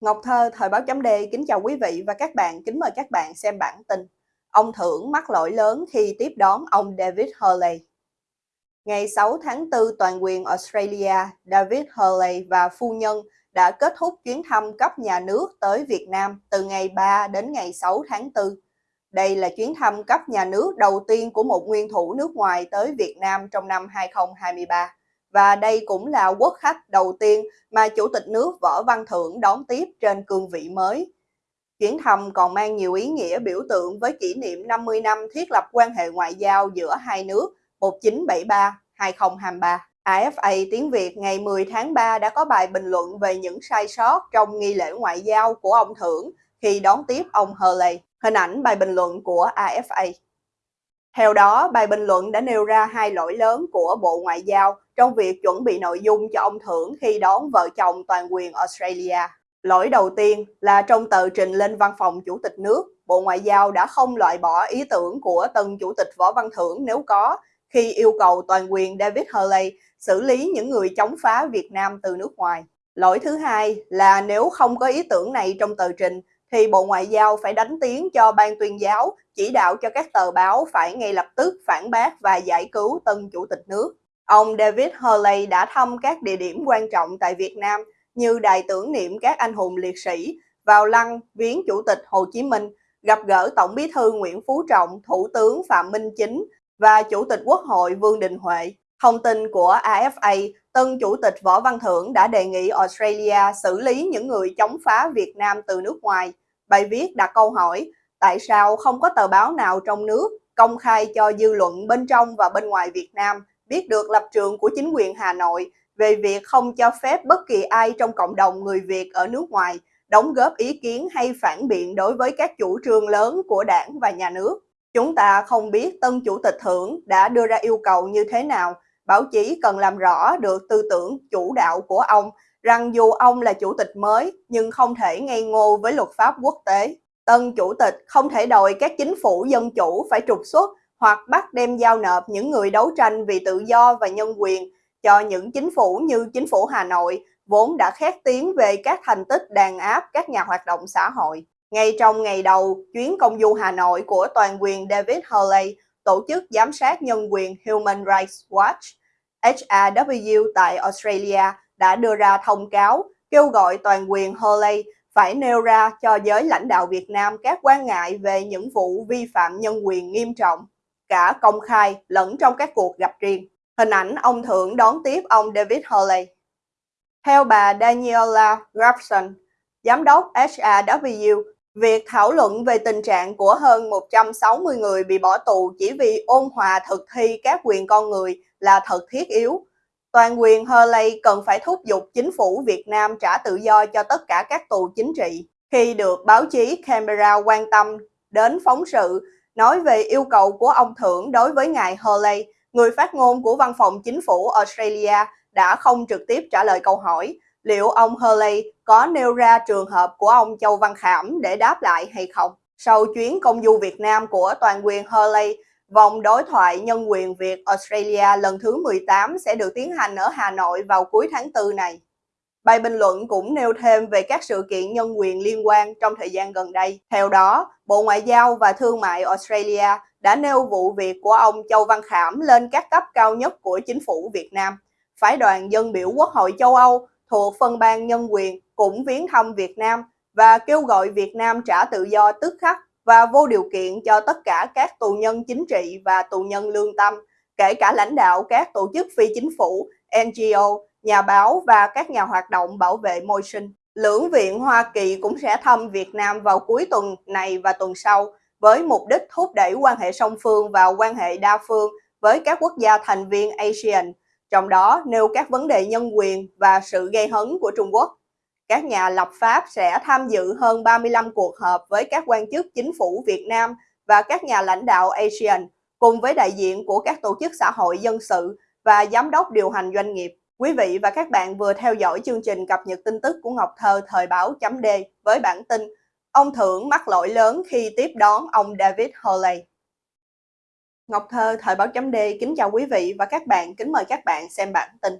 Ngọc Thơ, Thời báo chấm D, kính chào quý vị và các bạn, kính mời các bạn xem bản tin. Ông Thưởng mắc lỗi lớn khi tiếp đón ông David Hurley. Ngày 6 tháng 4, toàn quyền Australia, David Hurley và phu nhân đã kết thúc chuyến thăm cấp nhà nước tới Việt Nam từ ngày 3 đến ngày 6 tháng 4. Đây là chuyến thăm cấp nhà nước đầu tiên của một nguyên thủ nước ngoài tới Việt Nam trong năm 2023 và đây cũng là quốc khách đầu tiên mà Chủ tịch nước Võ Văn Thưởng đón tiếp trên cương vị mới. Chuyến thăm còn mang nhiều ý nghĩa biểu tượng với kỷ niệm 50 năm thiết lập quan hệ ngoại giao giữa hai nước 1973-2023. AFA tiếng Việt ngày 10 tháng 3 đã có bài bình luận về những sai sót trong nghi lễ ngoại giao của ông Thưởng khi đón tiếp ông Hurley. Hình ảnh bài bình luận của AFA. Theo đó, bài bình luận đã nêu ra hai lỗi lớn của Bộ Ngoại giao trong việc chuẩn bị nội dung cho ông Thưởng khi đón vợ chồng toàn quyền Australia. Lỗi đầu tiên là trong tờ trình lên văn phòng Chủ tịch nước, Bộ Ngoại giao đã không loại bỏ ý tưởng của tân Chủ tịch Võ Văn Thưởng nếu có, khi yêu cầu toàn quyền David Hurley xử lý những người chống phá Việt Nam từ nước ngoài. Lỗi thứ hai là nếu không có ý tưởng này trong tờ trình, thì Bộ Ngoại giao phải đánh tiếng cho ban tuyên giáo, chỉ đạo cho các tờ báo phải ngay lập tức phản bác và giải cứu tân Chủ tịch nước. Ông David Hurley đã thăm các địa điểm quan trọng tại Việt Nam như đài tưởng niệm các anh hùng liệt sĩ, vào lăng viếng Chủ tịch Hồ Chí Minh, gặp gỡ Tổng bí thư Nguyễn Phú Trọng, Thủ tướng Phạm Minh Chính và Chủ tịch Quốc hội Vương Đình Huệ. Thông tin của AFA, tân Chủ tịch Võ Văn Thưởng đã đề nghị Australia xử lý những người chống phá Việt Nam từ nước ngoài. Bài viết đặt câu hỏi, tại sao không có tờ báo nào trong nước công khai cho dư luận bên trong và bên ngoài Việt Nam biết được lập trường của chính quyền Hà Nội về việc không cho phép bất kỳ ai trong cộng đồng người Việt ở nước ngoài đóng góp ý kiến hay phản biện đối với các chủ trương lớn của đảng và nhà nước. Chúng ta không biết tân chủ tịch thưởng đã đưa ra yêu cầu như thế nào, báo chí cần làm rõ được tư tưởng chủ đạo của ông rằng dù ông là chủ tịch mới nhưng không thể ngây ngô với luật pháp quốc tế. Tân chủ tịch không thể đòi các chính phủ dân chủ phải trục xuất hoặc bắt đem giao nộp những người đấu tranh vì tự do và nhân quyền cho những chính phủ như chính phủ Hà Nội vốn đã khét tiếng về các thành tích đàn áp các nhà hoạt động xã hội. Ngay trong ngày đầu chuyến công du Hà Nội của toàn quyền David Hurley, tổ chức giám sát nhân quyền Human Rights Watch, HRW tại Australia đã đưa ra thông cáo kêu gọi toàn quyền Hurley phải nêu ra cho giới lãnh đạo Việt Nam các quan ngại về những vụ vi phạm nhân quyền nghiêm trọng cả công khai lẫn trong các cuộc gặp riêng. Hình ảnh ông Thượng đón tiếp ông David Hurley. Theo bà Daniela Grafson, giám đốc HRW, việc thảo luận về tình trạng của hơn 160 người bị bỏ tù chỉ vì ôn hòa thực thi các quyền con người là thật thiết yếu. Toàn quyền Hurley cần phải thúc giục chính phủ Việt Nam trả tự do cho tất cả các tù chính trị. Khi được báo chí Canberra quan tâm đến phóng sự nói về yêu cầu của ông Thưởng đối với ngài Hurley, người phát ngôn của văn phòng chính phủ Australia đã không trực tiếp trả lời câu hỏi liệu ông Hurley có nêu ra trường hợp của ông Châu Văn Khảm để đáp lại hay không. Sau chuyến công du Việt Nam của toàn quyền Hurley, vòng đối thoại nhân quyền Việt Australia lần thứ 18 sẽ được tiến hành ở Hà Nội vào cuối tháng 4 này. Bài bình luận cũng nêu thêm về các sự kiện nhân quyền liên quan trong thời gian gần đây. Theo đó, Bộ Ngoại giao và Thương mại Australia đã nêu vụ việc của ông Châu Văn Khảm lên các cấp cao nhất của chính phủ Việt Nam. Phái đoàn dân biểu Quốc hội châu Âu thuộc phân ban nhân quyền cũng viếng thăm Việt Nam và kêu gọi Việt Nam trả tự do tức khắc và vô điều kiện cho tất cả các tù nhân chính trị và tù nhân lương tâm, kể cả lãnh đạo các tổ chức phi chính phủ, NGO, nhà báo và các nhà hoạt động bảo vệ môi sinh. Lưỡng viện Hoa Kỳ cũng sẽ thăm Việt Nam vào cuối tuần này và tuần sau với mục đích thúc đẩy quan hệ song phương và quan hệ đa phương với các quốc gia thành viên ASEAN, trong đó nêu các vấn đề nhân quyền và sự gây hấn của Trung Quốc. Các nhà lập pháp sẽ tham dự hơn 35 cuộc họp với các quan chức chính phủ Việt Nam và các nhà lãnh đạo ASEAN, cùng với đại diện của các tổ chức xã hội dân sự và giám đốc điều hành doanh nghiệp. Quý vị và các bạn vừa theo dõi chương trình cập nhật tin tức của Ngọc Thơ thời báo chấm D với bản tin Ông Thưởng mắc lỗi lớn khi tiếp đón ông David Hurley. Ngọc Thơ thời báo chấm D kính chào quý vị và các bạn, kính mời các bạn xem bản tin.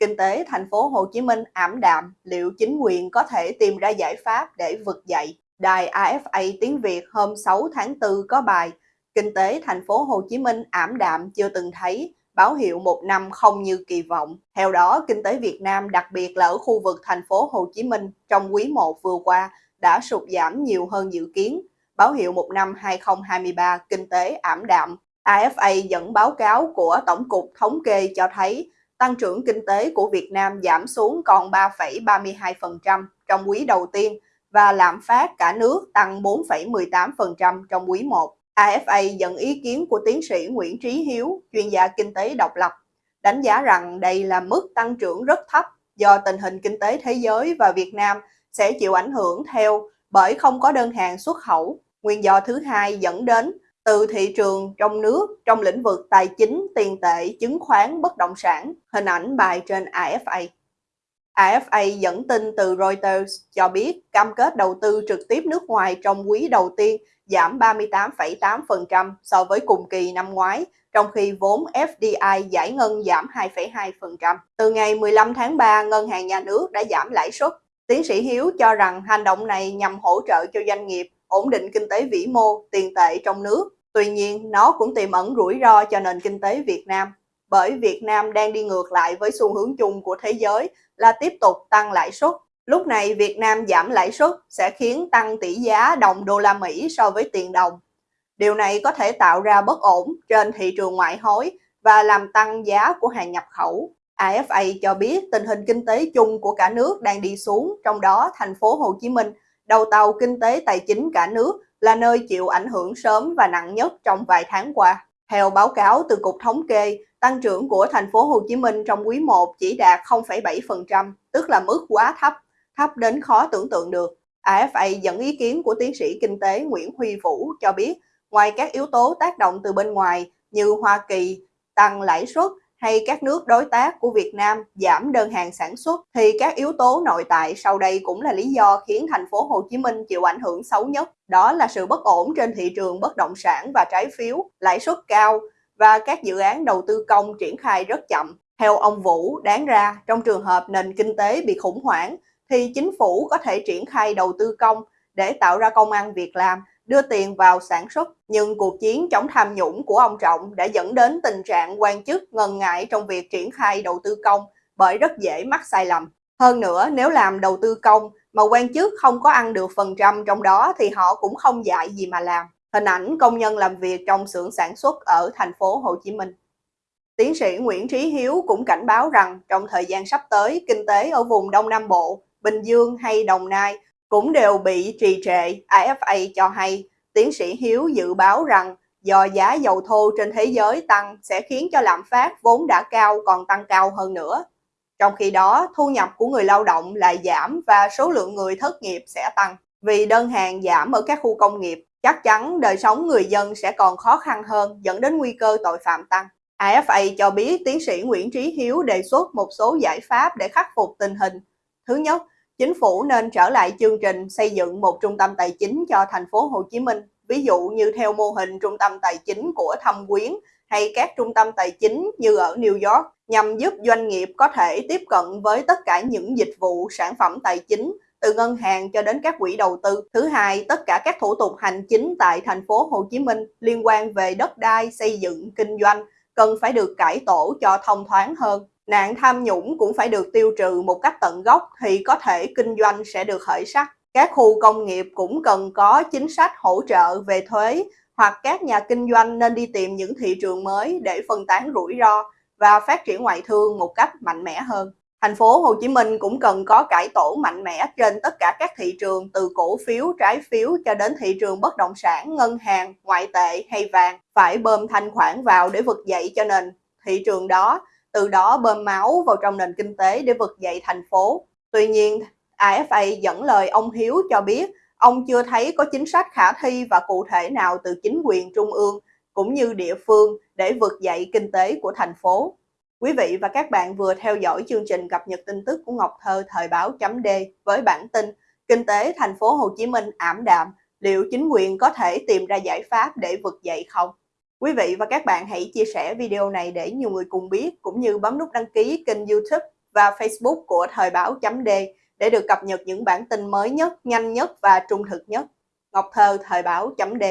kinh tế thành phố Hồ Chí Minh ảm đạm, liệu chính quyền có thể tìm ra giải pháp để vực dậy? Đài AFA tiếng Việt hôm 6 tháng 4 có bài Kinh tế thành phố Hồ Chí Minh ảm đạm chưa từng thấy, báo hiệu một năm không như kỳ vọng. Theo đó, kinh tế Việt Nam, đặc biệt là ở khu vực thành phố Hồ Chí Minh trong quý 1 vừa qua đã sụt giảm nhiều hơn dự kiến, báo hiệu một năm 2023 kinh tế ảm đạm. AFA dẫn báo cáo của Tổng cục Thống kê cho thấy tăng trưởng kinh tế của Việt Nam giảm xuống còn 3,32% trong quý đầu tiên và lạm phát cả nước tăng 4,18% trong quý 1. AFA dẫn ý kiến của tiến sĩ Nguyễn Trí Hiếu, chuyên gia kinh tế độc lập, đánh giá rằng đây là mức tăng trưởng rất thấp do tình hình kinh tế thế giới và Việt Nam sẽ chịu ảnh hưởng theo bởi không có đơn hàng xuất khẩu. Nguyên do thứ hai dẫn đến từ thị trường trong nước trong lĩnh vực tài chính, tiền tệ, chứng khoán, bất động sản. Hình ảnh bài trên AFA. AFA dẫn tin từ Reuters cho biết cam kết đầu tư trực tiếp nước ngoài trong quý đầu tiên giảm 38,8% so với cùng kỳ năm ngoái, trong khi vốn FDI giải ngân giảm 2,2%. Từ ngày 15 tháng 3, Ngân hàng Nhà nước đã giảm lãi suất. Tiến sĩ Hiếu cho rằng hành động này nhằm hỗ trợ cho doanh nghiệp ổn định kinh tế vĩ mô, tiền tệ trong nước. Tuy nhiên, nó cũng tiềm ẩn rủi ro cho nền kinh tế Việt Nam, bởi Việt Nam đang đi ngược lại với xu hướng chung của thế giới là tiếp tục tăng lãi suất. Lúc này Việt Nam giảm lãi suất sẽ khiến tăng tỷ giá đồng đô la Mỹ so với tiền đồng. Điều này có thể tạo ra bất ổn trên thị trường ngoại hối và làm tăng giá của hàng nhập khẩu. AFA cho biết tình hình kinh tế chung của cả nước đang đi xuống, trong đó thành phố Hồ Chí Minh, đầu tàu kinh tế tài chính cả nước, là nơi chịu ảnh hưởng sớm và nặng nhất trong vài tháng qua. Theo báo cáo từ Cục Thống kê, tăng trưởng của thành phố Hồ Chí Minh trong quý 1 chỉ đạt 0,7%, tức là mức quá thấp, thấp đến khó tưởng tượng được. AFA dẫn ý kiến của tiến sĩ kinh tế Nguyễn Huy Vũ cho biết, ngoài các yếu tố tác động từ bên ngoài như Hoa Kỳ tăng lãi suất hay các nước đối tác của Việt Nam giảm đơn hàng sản xuất thì các yếu tố nội tại sau đây cũng là lý do khiến thành phố Hồ Chí Minh chịu ảnh hưởng xấu nhất. Đó là sự bất ổn trên thị trường bất động sản và trái phiếu, lãi suất cao và các dự án đầu tư công triển khai rất chậm. Theo ông Vũ, đáng ra trong trường hợp nền kinh tế bị khủng hoảng thì chính phủ có thể triển khai đầu tư công để tạo ra công ăn việc làm đưa tiền vào sản xuất. Nhưng cuộc chiến chống tham nhũng của ông Trọng đã dẫn đến tình trạng quan chức ngần ngại trong việc triển khai đầu tư công bởi rất dễ mắc sai lầm. Hơn nữa, nếu làm đầu tư công mà quan chức không có ăn được phần trăm trong đó thì họ cũng không dạy gì mà làm. Hình ảnh công nhân làm việc trong xưởng sản xuất ở thành phố Hồ Chí Minh. Tiến sĩ Nguyễn Trí Hiếu cũng cảnh báo rằng trong thời gian sắp tới, kinh tế ở vùng Đông Nam Bộ, Bình Dương hay Đồng Nai cũng đều bị trì trệ. AFA cho hay, tiến sĩ Hiếu dự báo rằng do giá dầu thô trên thế giới tăng sẽ khiến cho lạm phát vốn đã cao còn tăng cao hơn nữa. Trong khi đó, thu nhập của người lao động lại giảm và số lượng người thất nghiệp sẽ tăng. Vì đơn hàng giảm ở các khu công nghiệp, chắc chắn đời sống người dân sẽ còn khó khăn hơn dẫn đến nguy cơ tội phạm tăng. AFA cho biết tiến sĩ Nguyễn Trí Hiếu đề xuất một số giải pháp để khắc phục tình hình. Thứ nhất, chính phủ nên trở lại chương trình xây dựng một trung tâm tài chính cho thành phố Hồ Chí Minh, ví dụ như theo mô hình trung tâm tài chính của Thâm Quyến hay các trung tâm tài chính như ở New York nhằm giúp doanh nghiệp có thể tiếp cận với tất cả những dịch vụ sản phẩm tài chính từ ngân hàng cho đến các quỹ đầu tư. Thứ hai, tất cả các thủ tục hành chính tại thành phố Hồ Chí Minh liên quan về đất đai, xây dựng, kinh doanh cần phải được cải tổ cho thông thoáng hơn. Nạn tham nhũng cũng phải được tiêu trừ một cách tận gốc thì có thể kinh doanh sẽ được khởi sắc. Các khu công nghiệp cũng cần có chính sách hỗ trợ về thuế hoặc các nhà kinh doanh nên đi tìm những thị trường mới để phân tán rủi ro và phát triển ngoại thương một cách mạnh mẽ hơn. Thành phố Hồ Chí Minh cũng cần có cải tổ mạnh mẽ trên tất cả các thị trường từ cổ phiếu, trái phiếu cho đến thị trường bất động sản, ngân hàng, ngoại tệ hay vàng. Phải bơm thanh khoản vào để vực dậy cho nền thị trường đó từ đó bơm máu vào trong nền kinh tế để vực dậy thành phố. Tuy nhiên, AFA dẫn lời ông Hiếu cho biết ông chưa thấy có chính sách khả thi và cụ thể nào từ chính quyền trung ương cũng như địa phương để vực dậy kinh tế của thành phố. Quý vị và các bạn vừa theo dõi chương trình cập nhật tin tức của Ngọc Thơ thời báo chấm D với bản tin Kinh tế thành phố Hồ Chí Minh ảm đạm, liệu chính quyền có thể tìm ra giải pháp để vực dậy không? Quý vị và các bạn hãy chia sẻ video này để nhiều người cùng biết cũng như bấm nút đăng ký kênh youtube và Facebook của Thời báo chấm D để được cập nhật những bản tin mới nhất, nhanh nhất và trung thực nhất. Ngọc Thơ, Thời báo chấm D